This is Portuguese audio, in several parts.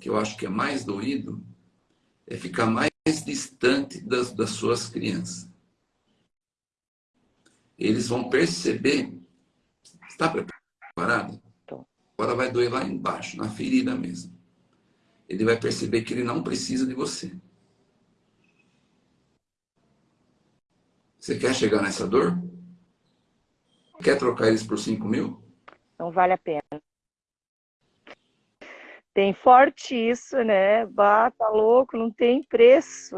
que eu acho que é mais doído, é ficar mais distante das, das suas crianças. Eles vão perceber. Está preparado? Agora vai doer lá embaixo, na ferida mesmo. Ele vai perceber que ele não precisa de você. Você quer chegar nessa dor? Quer trocar eles por 5 mil? Não vale a pena. Tem forte isso, né? Bah, tá louco, não tem preço.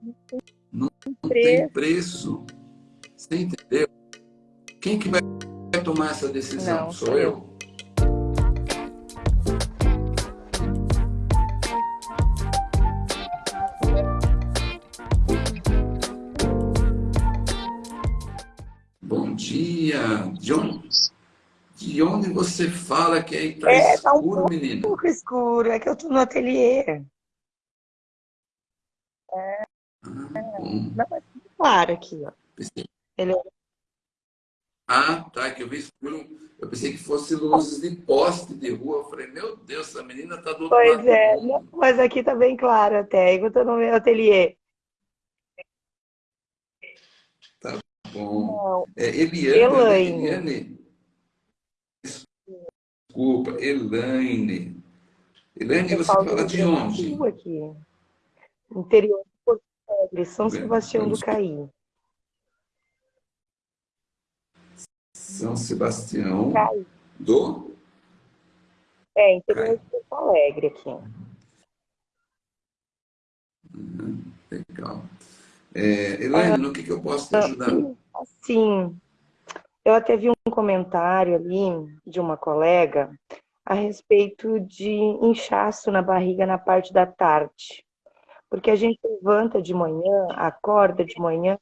Não tem, não preço. tem preço. Você entendeu? Quem que vai tomar essa decisão? Não, sou eu. eu. Bom dia, John. De onde você fala que é, tá é escuro, tá um pouco menino? pouco escuro, é que eu tô no ateliê. É. Ah, bom. Não, é claro aqui, ó. Ele... É ah, tá, que eu vi escuro. Eu pensei que fosse luzes de poste de rua. Eu falei, meu Deus, essa menina tá do outro pois lado. Pois é, não, mas aqui tá bem claro até. Eu tô no meu ateliê. Tá bom. É Eliane. Eliane. Desculpa, Elaine. Elaine, você fala de onde? Aqui. Interior de Porto Alegre, São Sebastião do Caí. São Sebastião do... É, interior de Porto Alegre aqui. Uhum, legal. É, Elaine, ah, no que, que eu posso te ajudar? Sim, eu até vi um comentário ali de uma colega a respeito de inchaço na barriga na parte da tarde. Porque a gente levanta de manhã, acorda de manhã,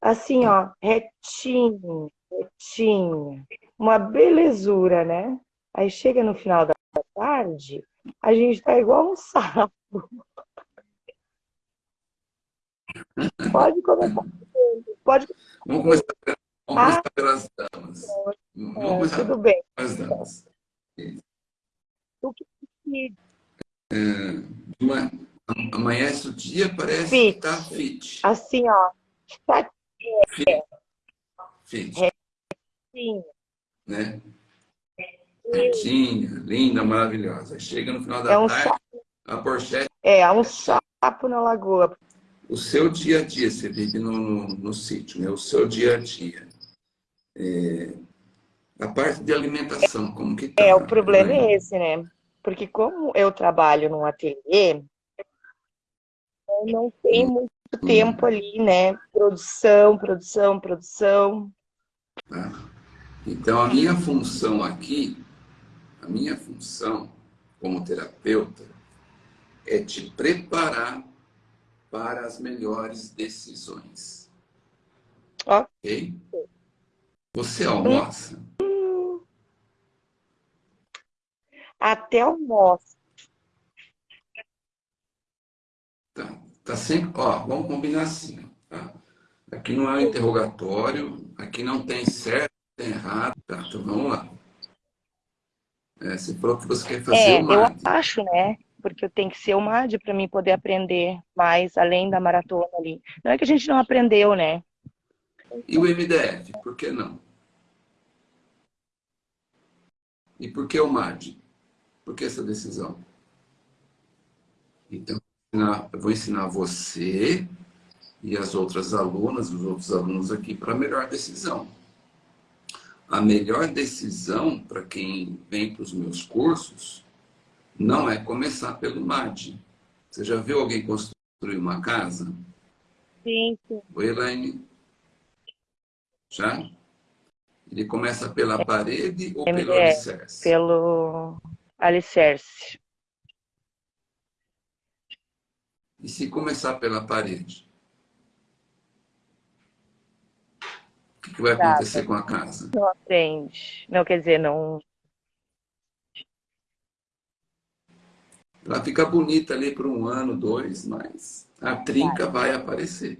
assim, ó, retinho, retinho, uma belezura, né? Aí chega no final da tarde, a gente tá igual um sapo. Pode começar. Pode... Começar, vamos começar ah, pelas damas. Vamos é, começar tudo bem. pelas damas. O que é, uma, amanhece o dia, parece fit. que tá fit. Assim, ó. Tá, fit. Fit. É, Sim. Né? Retinha, linda, maravilhosa. Chega no final da é um tarde, sapo. a Porsche... É, é um sapo na lagoa. O seu dia a dia, você vive no, no, no sítio, né? O seu dia a dia. É, a parte de alimentação, como que tá? É, o problema é esse, né? Porque como eu trabalho num ateliê, eu não tenho hum. muito hum. tempo ali, né? Produção, produção, produção. Tá. Então, a minha função aqui, a minha função como terapeuta, é te preparar para as melhores decisões. Ok? Você almoça? Até almoço. Tá, tá sempre... Ó, vamos combinar assim, tá? Aqui não é um interrogatório, aqui não tem certo tem errado. Tá, então vamos lá. É, você falou que você quer fazer é, o MAD. Eu acho, né? Porque eu tenho que ser o MAD para mim poder aprender mais além da maratona ali. Não é que a gente não aprendeu, né? E o MDF, por que não? E por que o MAD? Por que essa decisão? Então, eu vou ensinar você e as outras alunas, os outros alunos aqui, para a melhor decisão a melhor decisão para quem vem para os meus cursos não é começar pelo MAD. Você já viu alguém construir uma casa? Sim, sim. Oi, Elaine? Já? Ele começa pela parede ou pelo é, alicerce? Pelo alicerce. E se começar pela parede? O que, vai acontecer com a casa? Não aprende. Não, quer dizer, não... Ela fica bonita ali por um ano, dois, mas a trinca vai aparecer.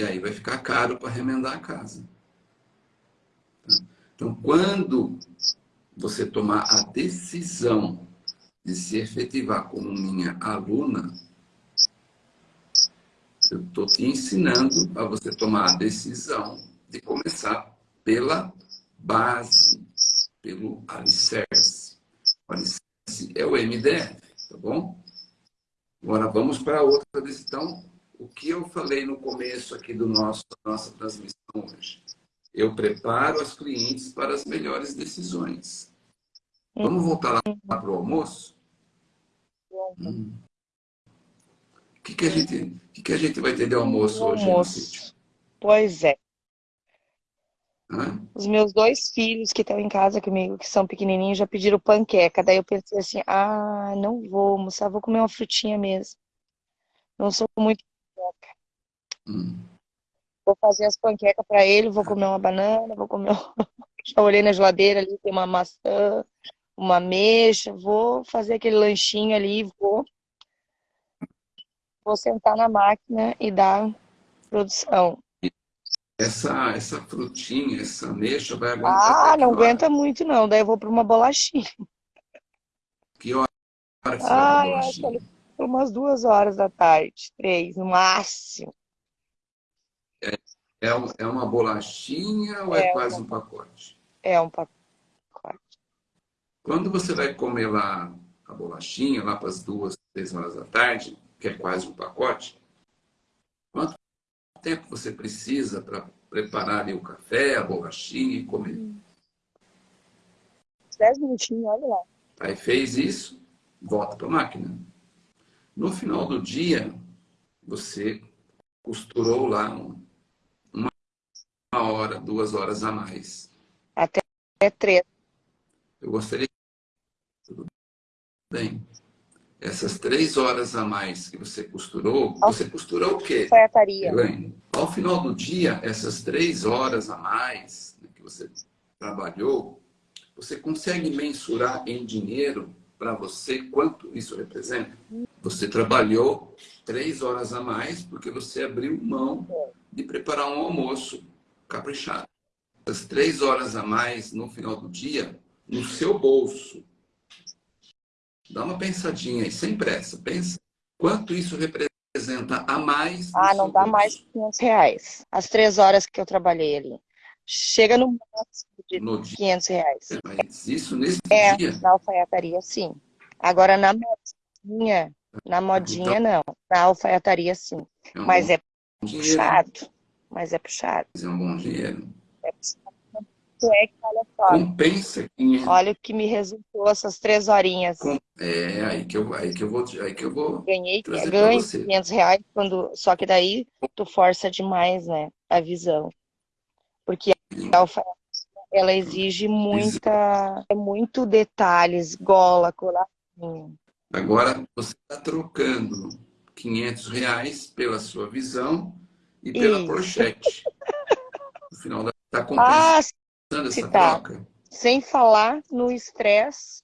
E aí vai ficar caro para remendar a casa. Então, quando você tomar a decisão de se efetivar como minha aluna, eu estou te ensinando a você tomar a decisão de começar pela base, pelo alicerce. O alicerce é o MDF, tá bom? Agora vamos para outra decisão. O que eu falei no começo aqui do nosso nossa transmissão hoje? Eu preparo as clientes para as melhores decisões. Vamos voltar lá para o almoço? Hum. O que, que, a gente, que, que a gente vai ter de almoço hoje almoço. no sítio? Pois é. Hã? Os meus dois filhos que estão em casa comigo, que são pequenininhos, já pediram panqueca. Daí eu pensei assim, ah, não vou almoçar, vou comer uma frutinha mesmo. Não sou muito. Hum. Vou fazer as panquecas para ele, vou comer uma banana, vou comer... Já olhei na geladeira ali, tem uma maçã, uma mexa, vou fazer aquele lanchinho ali, vou, vou sentar na máquina e dar produção. Essa, essa frutinha, essa mexa vai aguentar? Ah, não aguenta muito não, daí eu vou para uma bolachinha. Que hora que ah, eu acho que por umas duas horas da tarde, três, no máximo. É, é, é uma bolachinha ou é, é quase uma, um pacote? É um pacote. Quando você vai comer lá a bolachinha, lá para as duas, três horas da tarde, que é quase um pacote, quanto tempo você precisa para preparar ali o café, a bolachinha e comer? Dez minutinhos, olha lá. Aí fez isso, volta para a máquina. No final do dia, você costurou lá uma hora, duas horas a mais. Até três. Eu gostaria Bem, essas três horas a mais que você costurou, você costurou o quê? Alfaiataria. Elaine? Ao final do dia, essas três horas a mais né, que você trabalhou, você consegue mensurar em dinheiro para você quanto isso representa? Você trabalhou três horas a mais porque você abriu mão de preparar um almoço caprichado. As três horas a mais no final do dia, no seu bolso, Dá uma pensadinha aí, sem pressa. Pensa quanto isso representa a mais. Ah, não dá mais de 500 reais. As três horas que eu trabalhei ali. Chega no máximo de no 500 reais. É, mas isso nesse é, dia? na alfaiataria, sim. Agora, na modinha, na modinha, então, não. Na alfaiataria, sim. É um mas é puxado. Mas é puxado. Mas é um bom dinheiro. É puxado é que, olha só. Compensa 500. Olha o que me resultou essas três horinhas. É, aí que eu, aí que eu vou, aí que eu vou Ganhei, ganhei 500 reais, quando, só que daí tu força demais, né, a visão. Porque a alfa, ela exige muita, muito detalhes, gola, colarzinho. Agora, você está trocando 500 reais pela sua visão e pela Isso. pochete. No final da tá compensando. Ah, essa tá. troca? Sem falar no estresse.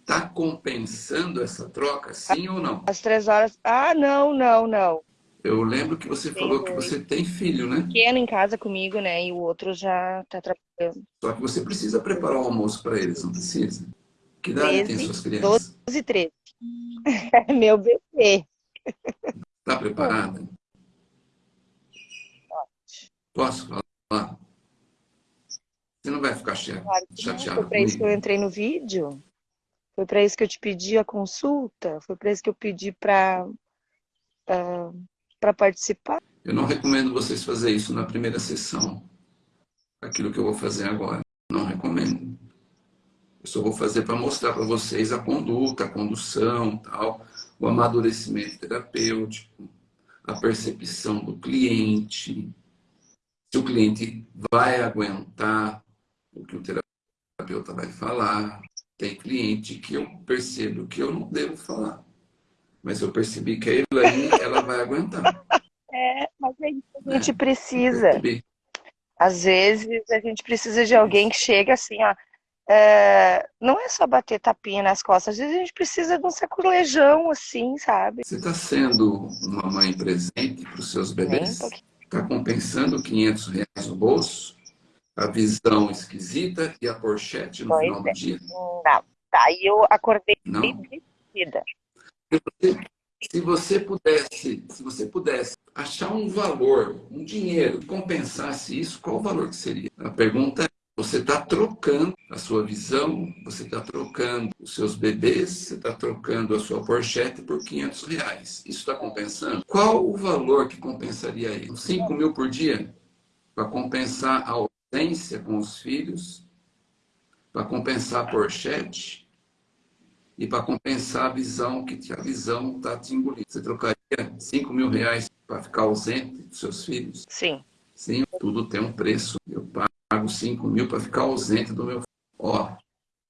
Está compensando essa troca, sim ou não? As três horas. Ah, não, não, não. Eu lembro que você falou que você tem filho, né? Pequeno em casa comigo, né? E o outro já está trabalhando. Só que você precisa preparar o almoço para eles, não precisa? Que idade 13, tem suas crianças? 12 e 13. Meu bebê. Está preparada? Posso falar? Você não vai ficar chateado, Foi para isso que eu entrei no vídeo. Foi para isso que eu te pedi a consulta. Foi para isso que eu pedi para para participar. Eu não recomendo vocês fazer isso na primeira sessão. Aquilo que eu vou fazer agora. Não recomendo. Eu só vou fazer para mostrar para vocês a conduta, a condução, tal, o amadurecimento terapêutico, a percepção do cliente, se o cliente vai aguentar o que o terapeuta vai falar. Tem cliente que eu percebo que eu não devo falar. Mas eu percebi que a Elaine, ela vai aguentar. É, mas é isso que a gente é, precisa. Às vezes a gente precisa de alguém que chegue assim, ó. É, não é só bater tapinha nas costas, às vezes a gente precisa de um sacolejão, assim, sabe? Você está sendo uma mãe presente para os seus bebês? Está compensando 500 reais no bolso? A visão esquisita e a porchete no pois final do é. dia? Não, tá. E eu acordei não. decidida. Se você pudesse, se você pudesse achar um valor, um dinheiro que compensasse isso, qual o valor que seria? A pergunta é, você está trocando a sua visão, você está trocando os seus bebês, você está trocando a sua porchete por 500 reais. Isso está compensando? Qual o valor que compensaria isso? 5 mil por dia? Para compensar a ausência com os filhos? Para compensar a porchete? e para compensar a visão que a visão está te engolindo. Você trocaria 5 mil reais para ficar ausente dos seus filhos? Sim. Sim, tudo tem um preço. Eu pago 5 mil para ficar ausente do meu. Ó,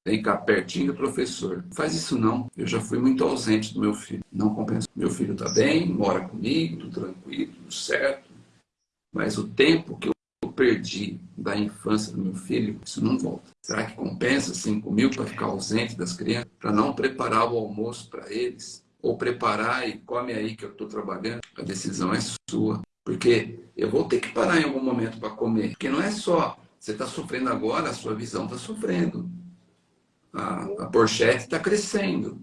que ficar pertinho do professor. Faz isso não. Eu já fui muito ausente do meu filho. Não compensa. Meu filho está bem, mora comigo, tudo tranquilo, tudo certo. Mas o tempo que eu perdi da infância do meu filho, isso não volta. Será que compensa 5 mil para ficar ausente das crianças? Para não preparar o almoço para eles? Ou preparar e come aí que eu estou trabalhando? A decisão é sua. Porque eu vou ter que parar em algum momento para comer. Porque não é só você está sofrendo agora, a sua visão está sofrendo. A, a porchete está crescendo.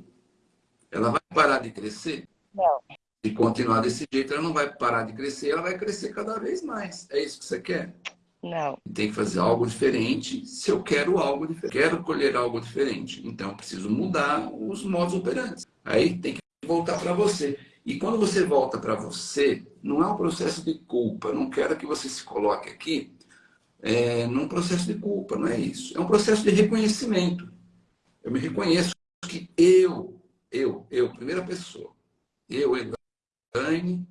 Ela vai parar de crescer? Não. Se continuar desse jeito, ela não vai parar de crescer, ela vai crescer cada vez mais. É isso que você quer? Não. Tem que fazer algo diferente se eu quero algo diferente. Quero colher algo diferente. Então, eu preciso mudar os modos operantes. Aí tem que voltar para você. E quando você volta para você, não é um processo de culpa. Eu não quero que você se coloque aqui é, num processo de culpa, não é isso. É um processo de reconhecimento. Eu me reconheço que eu, eu, eu, primeira pessoa, eu, Elaine,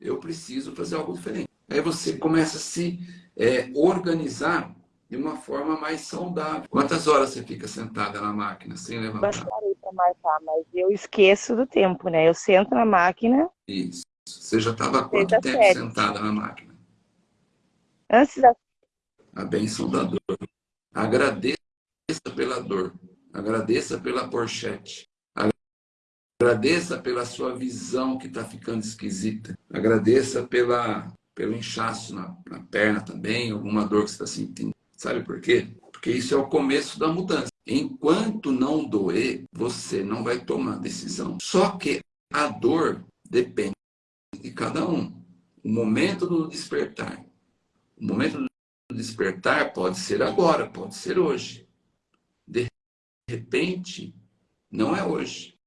eu preciso fazer algo diferente. Aí você começa a se é, organizar de uma forma mais saudável. Quantas horas você fica sentada na máquina sem levantar? Gostaria para marcar, mas eu esqueço do tempo, né? Eu sento na máquina. Isso. Você já estava quanto tempo sete. sentada na máquina? Antes da. A bênção da dor. Agradeça pela dor. Agradeça pela porchete. Agradeça pela sua visão que está ficando esquisita. Agradeça pela, pelo inchaço na, na perna também, alguma dor que você está sentindo. Sabe por quê? Porque isso é o começo da mudança. Enquanto não doer, você não vai tomar decisão. Só que a dor depende de cada um. O momento do despertar. O momento do despertar pode ser agora, pode ser hoje. De repente, não é hoje.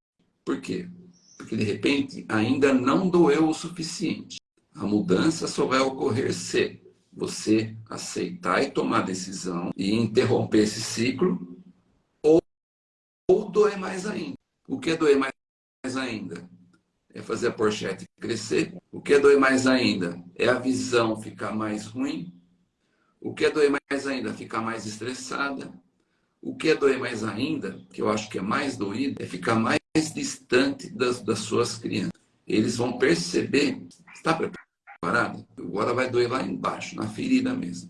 Por quê? Porque de repente ainda não doeu o suficiente. A mudança só vai ocorrer se você aceitar e tomar decisão e interromper esse ciclo ou, ou doer mais ainda. O que é doer mais ainda? É fazer a porchete crescer. O que é doer mais ainda? É a visão ficar mais ruim. O que é doer mais ainda? Ficar mais estressada. O que é doer mais ainda, que eu acho que é mais doído, é ficar mais distante das, das suas crianças. Eles vão perceber, está preparado? Agora vai doer lá embaixo, na ferida mesmo.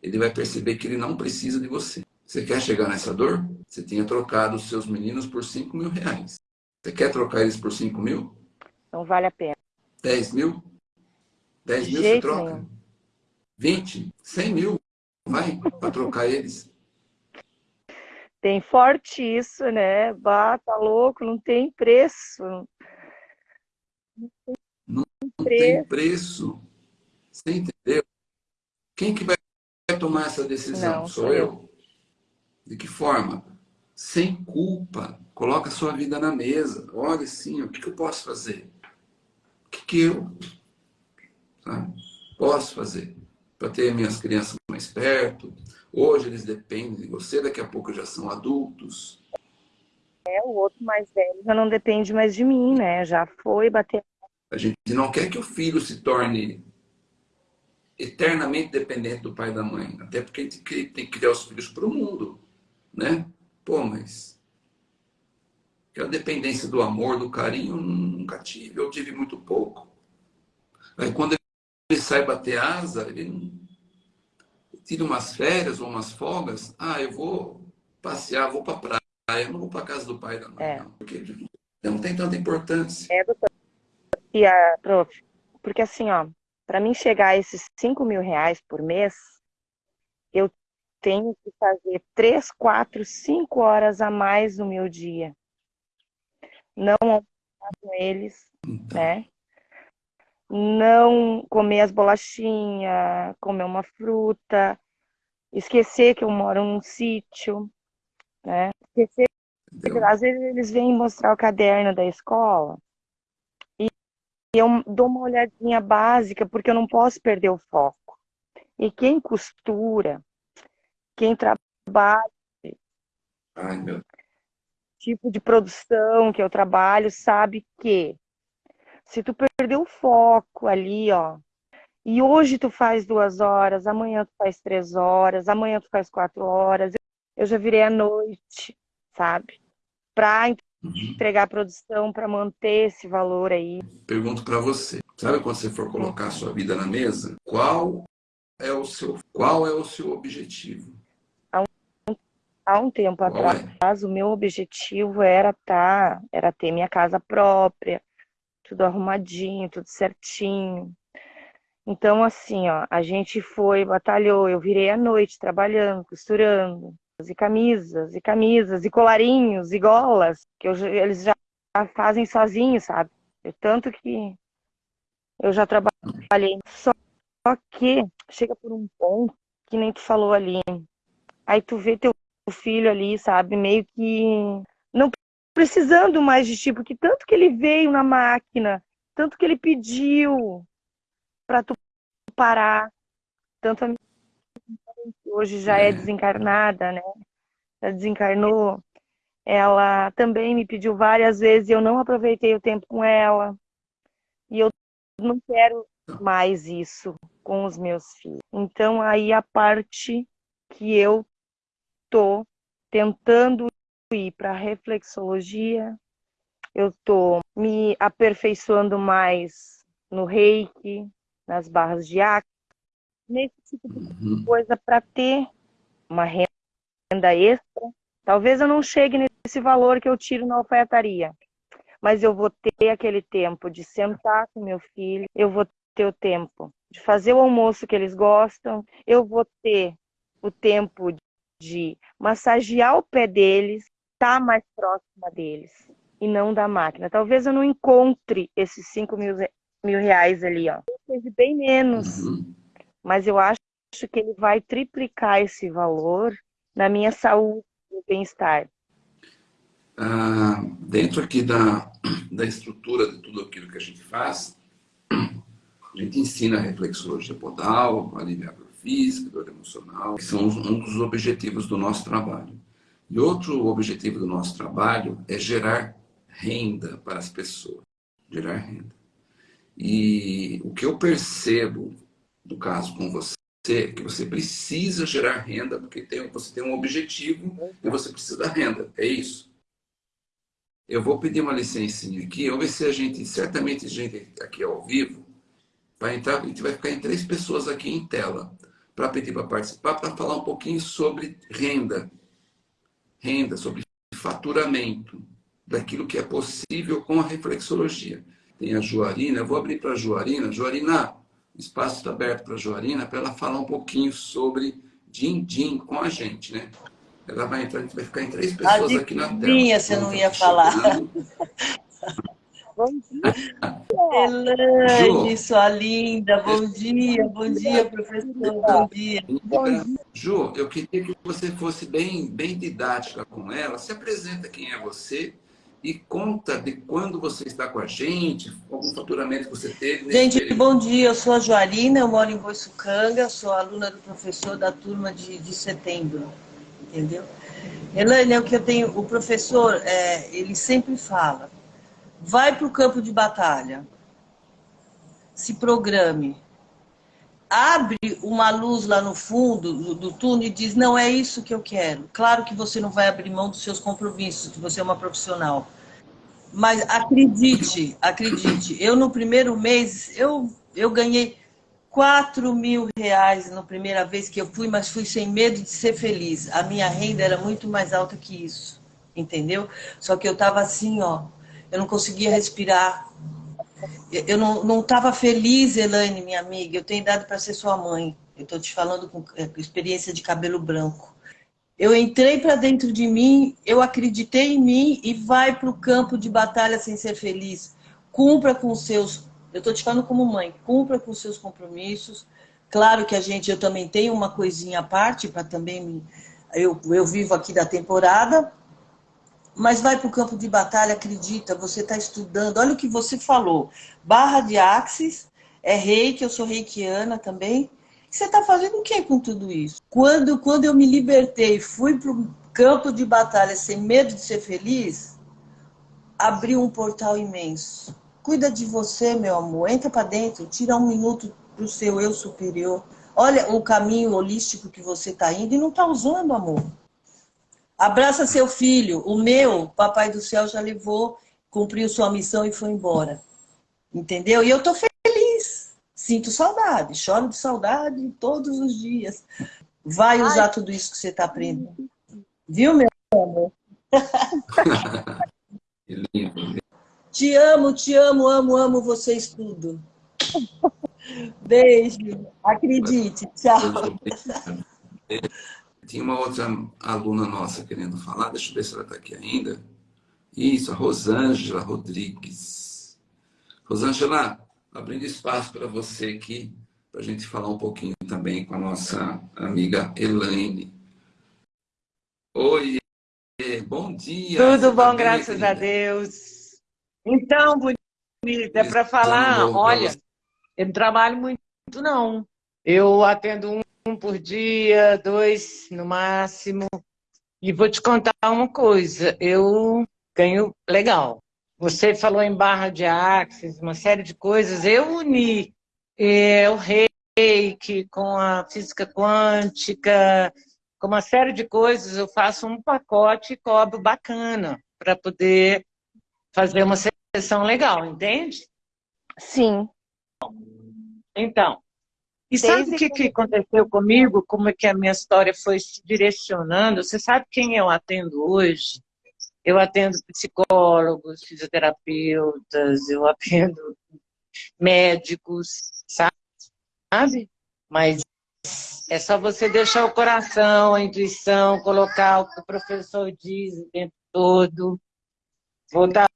Ele vai perceber que ele não precisa de você. Você quer chegar nessa dor? Você tinha trocado os seus meninos por 5 mil reais. Você quer trocar eles por 5 mil? Não vale a pena. 10 mil? 10 mil você troca? Nenhum. 20? 100 mil? Vai para trocar eles. Tem forte isso, né? Bah, tá louco, não tem preço. Não tem, não preço. tem preço. Você entendeu? Quem que vai tomar essa decisão? Não, sou eu. eu. De que forma? Sem culpa. Coloca a sua vida na mesa. Olha assim, o que, que eu posso fazer? O que, que eu sabe, posso fazer para ter minhas crianças mais perto, Hoje eles dependem de você, daqui a pouco já são adultos. É, o outro mais velho já não depende mais de mim, né? Já foi bater. A gente não quer que o filho se torne eternamente dependente do pai e da mãe. Até porque a gente tem que criar os filhos para o mundo, né? Pô, mas aquela dependência do amor, do carinho, nunca tive. Eu tive muito pouco. Aí quando ele sai bater asa, ele não tira umas férias ou umas folgas, ah, eu vou passear, vou para praia, eu não vou para casa do pai da mãe, é. não, porque não tem tanta importância. É, doutor. E a prof, porque assim, ó, para mim chegar a esses 5 mil reais por mês, tenho que fazer três, quatro, cinco horas a mais no meu dia. Não com eles, então. né? Não comer as bolachinhas, comer uma fruta, esquecer que eu moro num sítio, né? Esquecer que às vezes eles vêm mostrar o caderno da escola e eu dou uma olhadinha básica porque eu não posso perder o foco. E quem costura, quem trabalha, Ai, meu... tipo de produção que eu trabalho, sabe que se tu perder o foco ali, ó, e hoje tu faz duas horas, amanhã tu faz três horas, amanhã tu faz quatro horas, eu já virei à noite, sabe? Para uhum. entregar a produção, para manter esse valor aí. Pergunto para você, sabe quando você for colocar a sua vida na mesa, qual é o seu, qual é o seu objetivo? há um tempo Qual é? atrás, é? o meu objetivo era tá, era ter minha casa própria, tudo arrumadinho, tudo certinho. Então, assim, ó, a gente foi, batalhou, eu virei à noite trabalhando, costurando, e camisas, e camisas, e colarinhos, e golas, que eu, eles já fazem sozinhos, sabe? Tanto que eu já trabalhei. Só que chega por um ponto, que nem tu falou ali, aí tu vê teu filho ali, sabe? Meio que não precisando mais de ti, porque tanto que ele veio na máquina, tanto que ele pediu para tu parar, tanto a minha hoje já é desencarnada, né? Já desencarnou. Ela também me pediu várias vezes e eu não aproveitei o tempo com ela. E eu não quero mais isso com os meus filhos. Então aí a parte que eu estou tentando ir para a reflexologia, eu estou me aperfeiçoando mais no reiki, nas barras de acre, nesse tipo de uhum. coisa para ter uma renda extra. Talvez eu não chegue nesse valor que eu tiro na alfaiataria, mas eu vou ter aquele tempo de sentar com meu filho, eu vou ter o tempo de fazer o almoço que eles gostam, eu vou ter o tempo de massagear o pé deles, estar tá mais próxima deles e não da máquina. Talvez eu não encontre esses 5 mil, mil reais ali, ó. Seja bem menos, uhum. mas eu acho que ele vai triplicar esse valor na minha saúde e bem-estar. Ah, dentro aqui da, da estrutura de tudo aquilo que a gente faz, a gente ensina a reflexologia podal, a física, dor emocional, que são um dos objetivos do nosso trabalho. E outro objetivo do nosso trabalho é gerar renda para as pessoas. Gerar renda. E o que eu percebo, no caso com você, é que você precisa gerar renda, porque tem, você tem um objetivo e você precisa da renda. É isso. Eu vou pedir uma licencinha aqui, vou ver se a gente, certamente a gente aqui ao vivo, vai entrar, a gente vai ficar em três pessoas aqui em tela para pedir para participar, para falar um pouquinho sobre renda. Renda, sobre faturamento, daquilo que é possível com a reflexologia. Tem a Joarina, eu vou abrir para a Joarina. Joarina, o espaço está aberto para a Joarina, para ela falar um pouquinho sobre din-din com a gente, né? Ela vai entrar, a gente vai ficar em três pessoas Adivinha, aqui na tela. você não ia falar. Bom dia. Elaine, sua linda. Bom dia, bom dia, professor. Bom dia. Bom dia. Ju, eu queria que você fosse bem, bem didática com ela. Se apresenta quem é você e conta de quando você está com a gente, algum faturamento que você teve. Gente, período. bom dia. Eu sou a Joarina, eu moro em Boiçucanga, sou aluna do professor da turma de, de setembro. Entendeu? Elaine, é o que eu tenho. O professor, é, ele sempre fala vai para o campo de batalha, se programe, abre uma luz lá no fundo do, do túnel e diz, não é isso que eu quero. Claro que você não vai abrir mão dos seus compromissos, que você é uma profissional. Mas acredite, acredite, eu no primeiro mês, eu, eu ganhei 4 mil reais na primeira vez que eu fui, mas fui sem medo de ser feliz. A minha renda era muito mais alta que isso, entendeu? Só que eu estava assim, ó, eu não conseguia respirar. Eu não estava feliz, Elaine, minha amiga. Eu tenho idade para ser sua mãe. Eu estou te falando com é, experiência de cabelo branco. Eu entrei para dentro de mim, eu acreditei em mim e vai para o campo de batalha sem ser feliz. Cumpra com os seus, eu estou te falando como mãe, cumpra com os seus compromissos. Claro que a gente, eu também tenho uma coisinha à parte para também, eu, eu vivo aqui da temporada, mas vai para o campo de batalha, acredita, você está estudando. Olha o que você falou. Barra de axis, é reiki, eu sou reikiana também. Você está fazendo o que com tudo isso? Quando, quando eu me libertei, fui para o campo de batalha sem medo de ser feliz, abriu um portal imenso. Cuida de você, meu amor. Entra para dentro, tira um minuto para o seu eu superior. Olha o caminho holístico que você está indo e não está usando, amor. Abraça seu filho. O meu, papai do céu já levou, cumpriu sua missão e foi embora. Entendeu? E eu tô feliz. Sinto saudade, choro de saudade todos os dias. Vai usar Ai. tudo isso que você está aprendendo. Viu, meu amor? te amo, te amo, amo, amo vocês tudo. Beijo. Acredite. Tchau. Tinha uma outra aluna nossa querendo falar, deixa eu ver se ela está aqui ainda. Isso, a Rosângela Rodrigues. Rosângela, abrindo espaço para você aqui, para a gente falar um pouquinho também com a nossa amiga Elaine. Oi, bom dia. Tudo bom, graças a Deus. Então, bonita, é para falar, olha, eu não trabalho muito não. Eu atendo um um por dia, dois no máximo. E vou te contar uma coisa, eu ganho legal. Você falou em barra de axis, uma série de coisas. Eu uni é, o reiki com a física quântica, com uma série de coisas. Eu faço um pacote e cobro bacana para poder fazer uma sessão legal, entende? Sim. Então, e sabe o que, que aconteceu comigo? Como é que a minha história foi se direcionando? Você sabe quem eu atendo hoje? Eu atendo psicólogos, fisioterapeutas, eu atendo médicos, sabe? Mas é só você deixar o coração, a intuição, colocar o que o professor diz o tempo todo, voltar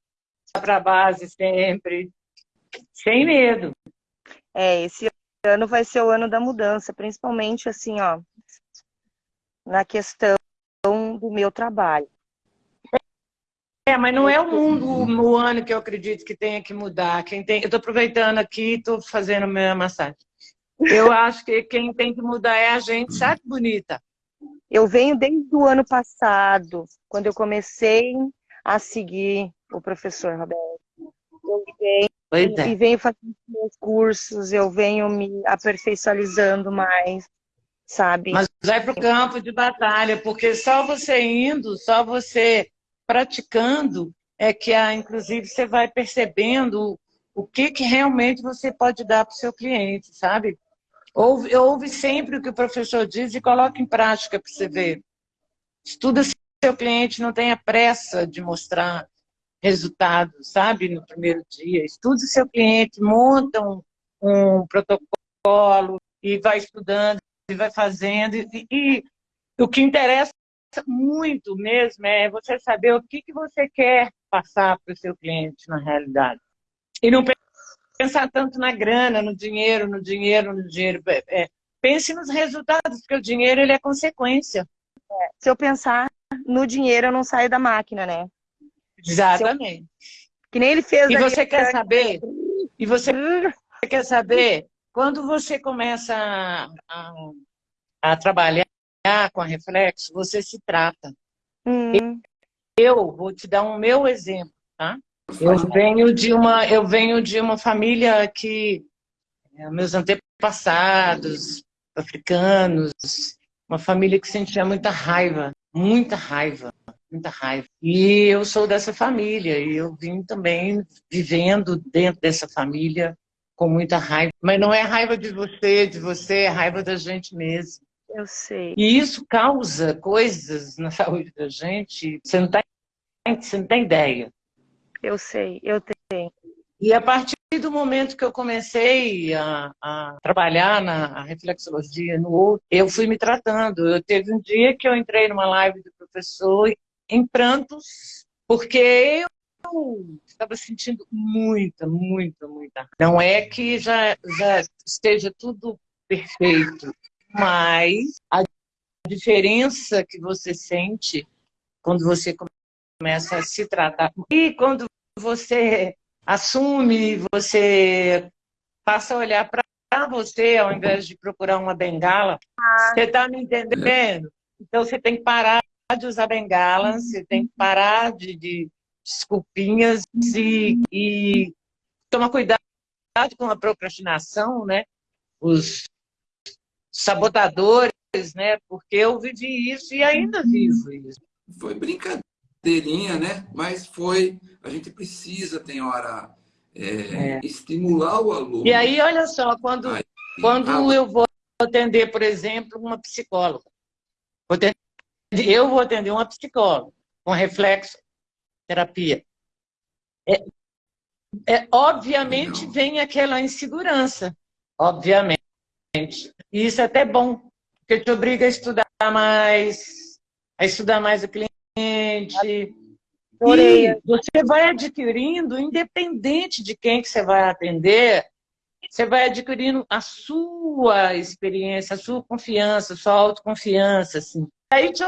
para a base sempre, sem medo. É, esse ano vai ser o ano da mudança, principalmente assim, ó, na questão do meu trabalho. É, mas não é o mundo, o ano que eu acredito que tenha que mudar. Quem tem, eu estou aproveitando aqui, estou fazendo minha massagem. Eu acho que quem tem que mudar é a gente, sabe, bonita? Eu venho desde o ano passado, quando eu comecei a seguir o professor Roberto. Eu venho Pois é. E venho fazendo meus cursos, eu venho me aperfeiçoando mais, sabe? Mas vai para o campo de batalha, porque só você indo, só você praticando, é que, ah, inclusive, você vai percebendo o que, que realmente você pode dar para o seu cliente, sabe? Ouve, ouve sempre o que o professor diz e coloca em prática para você ver. Estuda se seu cliente não tenha pressa de mostrar resultado, sabe, no primeiro dia. Estude seu cliente, monta um, um protocolo e vai estudando e vai fazendo. E, e, o que interessa muito mesmo é você saber o que, que você quer passar para o seu cliente na realidade. E não pensar tanto na grana, no dinheiro, no dinheiro, no dinheiro. É, é, pense nos resultados, porque o dinheiro ele é consequência. É, se eu pensar no dinheiro, eu não saio da máquina, né? Exatamente. Que nem ele fez. E você quer saber? E você quer saber? Quando você começa a, a, a trabalhar com a reflexo, você se trata. Hum. Eu vou te dar um meu exemplo, tá? Eu venho de uma, eu venho de uma família que é, meus antepassados africanos, uma família que sentia muita raiva, muita raiva muita raiva. E eu sou dessa família, e eu vim também vivendo dentro dessa família com muita raiva. Mas não é raiva de você, de você, é raiva da gente mesmo. Eu sei. E isso causa coisas na saúde da gente, você não, tá, você não tem ideia. Eu sei, eu tenho. E a partir do momento que eu comecei a, a trabalhar na reflexologia no outro, eu fui me tratando. Eu teve um dia que eu entrei numa live do professor em prantos, porque eu estava sentindo muita, muita, muita. Não é que já, já esteja tudo perfeito, mas a diferença que você sente quando você começa a se tratar. E quando você assume, você passa a olhar para você ao invés de procurar uma bengala. Ah. Você está me entendendo? Então você tem que parar de usar bengala, você tem que parar de, de desculpinhas e, e tomar cuidado com a procrastinação, né? Os sabotadores, né? Porque eu vivi isso e ainda vivo isso. Foi brincadeirinha, né? Mas foi. A gente precisa, tem hora, é, é. estimular o aluno. E aí, olha só, quando, aí, quando ah, eu vou atender, por exemplo, uma psicóloga, eu vou atender uma psicóloga com reflexo terapia. É, é, obviamente vem aquela insegurança, obviamente. E isso é até bom, porque te obriga a estudar mais, a estudar mais o cliente. E você vai adquirindo, independente de quem que você vai atender, você vai adquirindo a sua experiência, a sua confiança, a sua autoconfiança. Assim. Aí te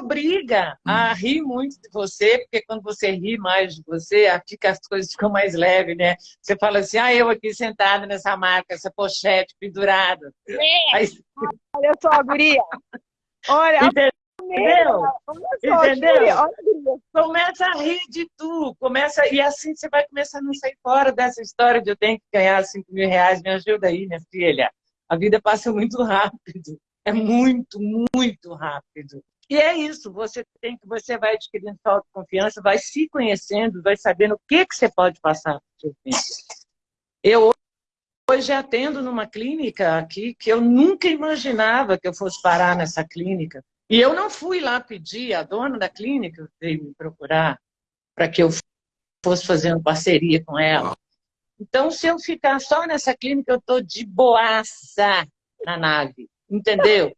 obriga a hum. rir muito de você, porque quando você ri mais de você, fica, as coisas ficam mais leves, né? Você fala assim, ah, eu aqui sentada nessa marca, essa pochete pendurada. É. Aí... Olha só, guria. Olha, Entendeu? Entendeu? Começa a rir de tu, começa, e assim você vai começar a não sair fora dessa história de eu tenho que ganhar 5 mil reais, me ajuda aí, minha filha. A vida passa muito rápido, é muito, muito rápido. E é isso, você tem que você vai adquirindo sua autoconfiança, vai se conhecendo, vai sabendo o que, que você pode passar para o seu filho. Eu hoje atendo numa clínica aqui que eu nunca imaginava que eu fosse parar nessa clínica. E eu não fui lá pedir, a dona da clínica veio me procurar para que eu fosse fazendo parceria com ela. Então, se eu ficar só nessa clínica, eu estou de boaça na nave, entendeu?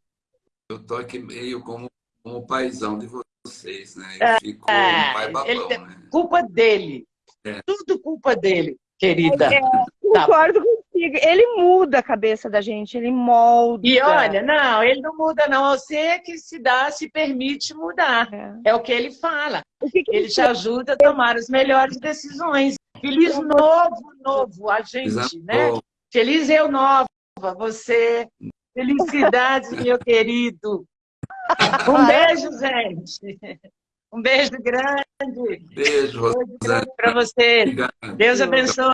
Eu estou aqui meio como como paizão de vocês, né? Eu é, fico é, um pai babão, né? Culpa dele. É. Tudo culpa dele, querida. É, concordo tá. contigo. Ele muda a cabeça da gente, ele molda. E olha, não, ele não muda não. Você é que se dá, se permite mudar. É, é o que ele fala. Que que ele te ajuda a tomar as melhores decisões. Feliz novo, novo, a gente, Exato. né? Feliz eu nova, você. Felicidades, meu querido. Um beijo, gente. Um beijo grande. Beijo, Rosane. Para você. Obrigado. Deus abençoe.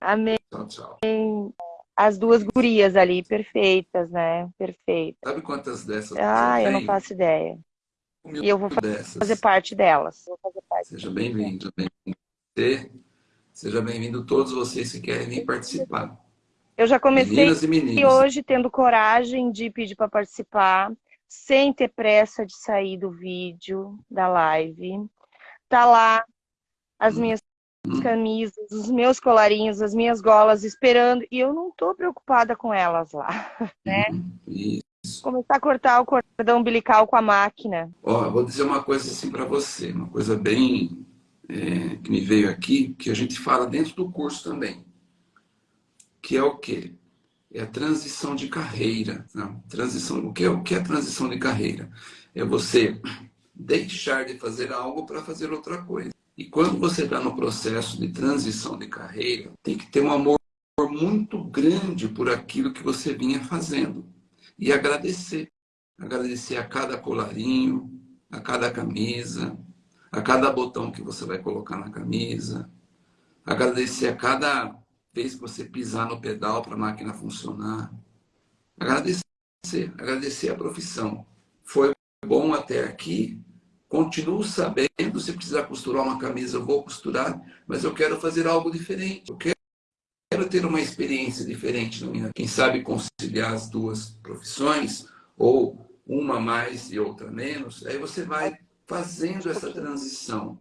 Amém. Tchau, tchau. As duas gurias ali, perfeitas, né? Perfeitas. Sabe quantas dessas? Ah, eu não faço ideia. e eu vou dessas. fazer parte delas. Parte Seja bem-vindo. Bem Seja bem-vindo todos vocês que querem vir participar. Eu já comecei e hoje tendo coragem de pedir para participar sem ter pressa de sair do vídeo, da live. Tá lá as minhas camisas, os meus colarinhos, as minhas golas esperando, e eu não tô preocupada com elas lá, né? Isso. Começar a cortar o cordão umbilical com a máquina. Ó, vou dizer uma coisa assim para você, uma coisa bem é, que me veio aqui, que a gente fala dentro do curso também, que é o quê? é a transição de carreira. Né? Transição, o, que é, o que é transição de carreira? É você deixar de fazer algo para fazer outra coisa. E quando você está no processo de transição de carreira, tem que ter um amor muito grande por aquilo que você vinha fazendo. E agradecer. Agradecer a cada colarinho, a cada camisa, a cada botão que você vai colocar na camisa. Agradecer a cada que você pisar no pedal para a máquina funcionar. Agradecer, agradecer a profissão. Foi bom até aqui, continuo sabendo, se precisar costurar uma camisa, eu vou costurar, mas eu quero fazer algo diferente. Eu quero ter uma experiência diferente na minha Quem sabe conciliar as duas profissões, ou uma mais e outra menos, aí você vai fazendo essa transição.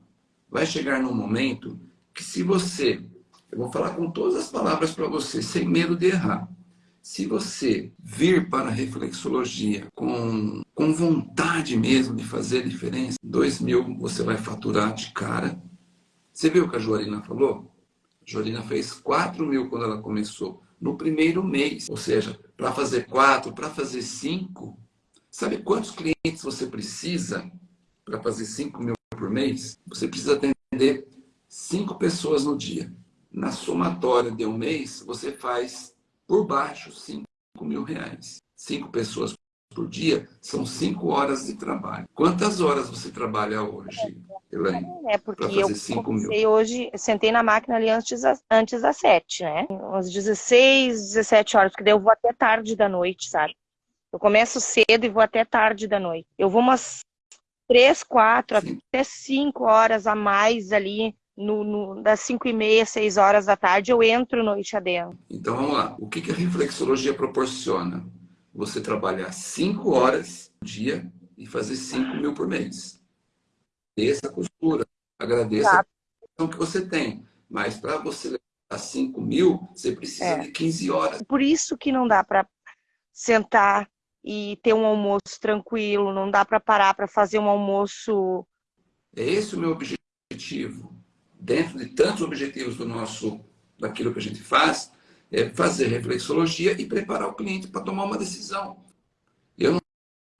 Vai chegar num momento que se você Eu vou falar com todas as palavras para você, sem medo de errar. Se você vir para a reflexologia com, com vontade mesmo de fazer diferença, dois mil você vai faturar de cara. Você viu o que a Joarina falou? A Joarina fez 4 mil quando ela começou, no primeiro mês. Ou seja, para fazer quatro, para fazer cinco, sabe quantos clientes você precisa para fazer 5 mil por mês? Você precisa atender cinco pessoas no dia. Na somatória de um mês, você faz por baixo 5 mil reais. Cinco pessoas por dia são cinco horas de trabalho. Quantas horas você trabalha hoje, Elaine? É, porque eu comecei mil? hoje, sentei na máquina ali antes, antes das sete, né? Umas 16, 17 horas, porque daí eu vou até tarde da noite, sabe? Eu começo cedo e vou até tarde da noite. Eu vou umas três, quatro, até cinco horas a mais ali no, no, das 5 e meia, 6 horas da tarde, eu entro noite adentro. Então vamos lá. O que, que a reflexologia proporciona? Você trabalhar 5 horas por dia e fazer 5 mil por mês. Essa costura. Agradeça tá. a que você tem. Mas para você levar 5 mil, você precisa é. de 15 horas. Por isso que não dá para sentar e ter um almoço tranquilo, não dá para parar para fazer um almoço. É esse o meu objetivo dentro de tantos objetivos do nosso, daquilo que a gente faz, é fazer reflexologia e preparar o cliente para tomar uma decisão. Eu não,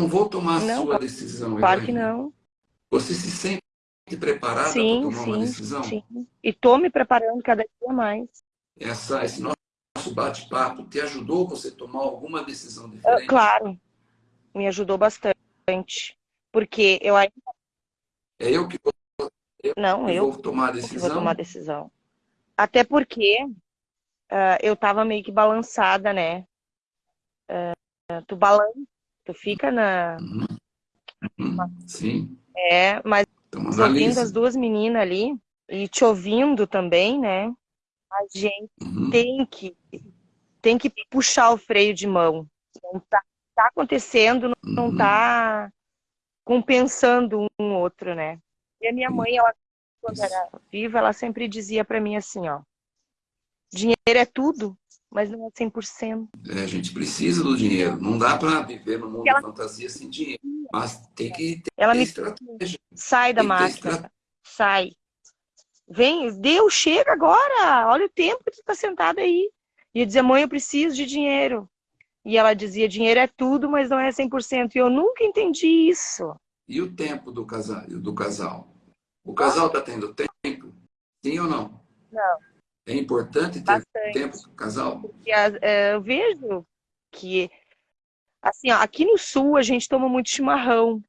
não vou tomar não, a sua decisão. Claro que não. Você se sente preparada para tomar sim, uma decisão? Sim, e estou me preparando cada dia mais. Essa, esse nosso bate-papo te ajudou você a tomar alguma decisão ah, diferente? Claro, me ajudou bastante. Porque eu ainda... É eu que eu não, eu vou tomar a decisão. Vou tomar a decisão. Até porque uh, eu tava meio que balançada, né? Uh, tu balança, tu fica na. Uhum. Uhum. Sim. É, mas ouvindo as duas meninas ali e te ouvindo também, né? A gente uhum. tem que tem que puxar o freio de mão. Não tá, tá acontecendo, não uhum. tá compensando um outro, né? E a minha mãe, ela, quando era viva, ela sempre dizia para mim assim, ó, dinheiro é tudo, mas não é 100%. É, a gente precisa do dinheiro. Não dá para viver no mundo ela... fantasia sem dinheiro. Mas tem que ter ela me... estratégia. Sai da máscara. Sai. Vem, Deus, chega agora. Olha o tempo que tu tá sentado aí. E eu dizia, mãe, eu preciso de dinheiro. E ela dizia, dinheiro é tudo, mas não é 100%. E eu nunca entendi isso. E o tempo do casal? Do casal? O casal está tendo tempo? Sim ou não? Não. É importante ter Bastante. tempo o casal? Porque é, eu vejo que, assim, ó, aqui no sul a gente toma muito chimarrão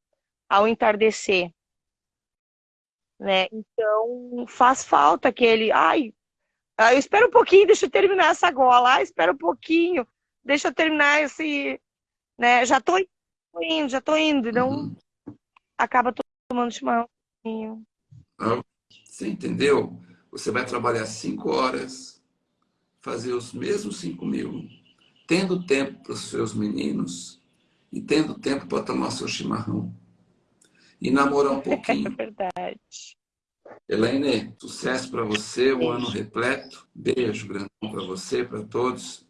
ao entardecer. Né? Então faz falta aquele, ai, eu espero um pouquinho, deixa eu terminar essa gola, ai, espera um pouquinho, deixa eu terminar esse, né? Já tô indo, já tô indo, não, uhum acaba tomando chimarrão. Você entendeu? Você vai trabalhar cinco horas, fazer os mesmos cinco mil, tendo tempo para os seus meninos e tendo tempo para tomar seu chimarrão. E namorar um pouquinho. É verdade. Elaine, sucesso para você, um ano repleto. Beijo grandão para você, para todos.